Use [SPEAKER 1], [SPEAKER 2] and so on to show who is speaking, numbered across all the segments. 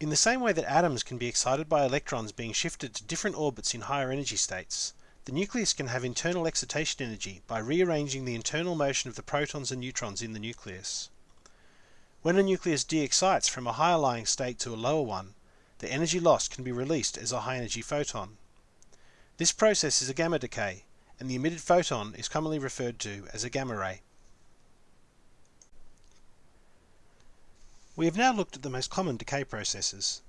[SPEAKER 1] In the same way that atoms can be excited by electrons being shifted to different orbits in higher energy states, the nucleus can have internal excitation energy by rearranging the internal motion of the protons and neutrons in the nucleus. When a nucleus de-excites from a higher lying state to a lower one, the energy lost can be released as a high energy photon. This process is a gamma decay, and the emitted photon is commonly referred to as a gamma ray. We have now looked at the most common decay processes.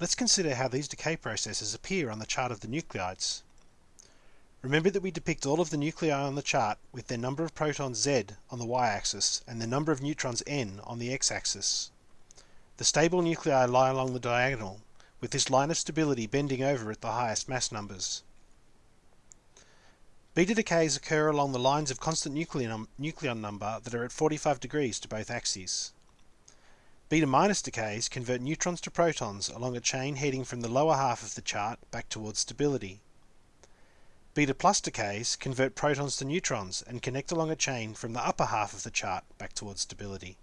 [SPEAKER 1] Let's consider how these decay processes appear on the chart of the nuclides. Remember that we depict all of the nuclei on the chart with their number of protons Z on the y-axis and the number of neutrons N on the x-axis. The stable nuclei lie along the diagonal, with this line of stability bending over at the highest mass numbers. Beta decays occur along the lines of constant nucleon, nucleon number that are at 45 degrees to both axes. Beta minus decays convert neutrons to protons along a chain heading from the lower half of the chart back towards stability. Beta plus decays convert protons to neutrons and connect along a chain from the upper half of the chart back towards stability.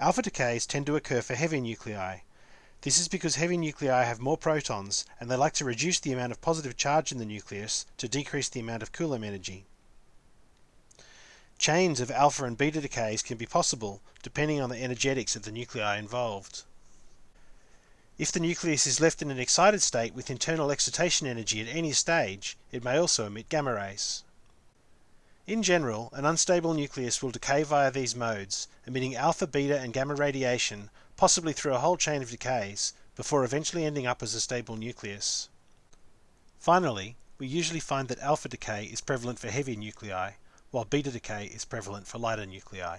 [SPEAKER 1] Alpha decays tend to occur for heavy nuclei. This is because heavy nuclei have more protons and they like to reduce the amount of positive charge in the nucleus to decrease the amount of Coulomb energy. Chains of alpha and beta decays can be possible depending on the energetics of the nuclei involved. If the nucleus is left in an excited state with internal excitation energy at any stage, it may also emit gamma rays. In general, an unstable nucleus will decay via these modes, emitting alpha, beta and gamma radiation, possibly through a whole chain of decays, before eventually ending up as a stable nucleus. Finally, we usually find that alpha decay is prevalent for heavy nuclei, while beta decay is prevalent for lighter nuclei.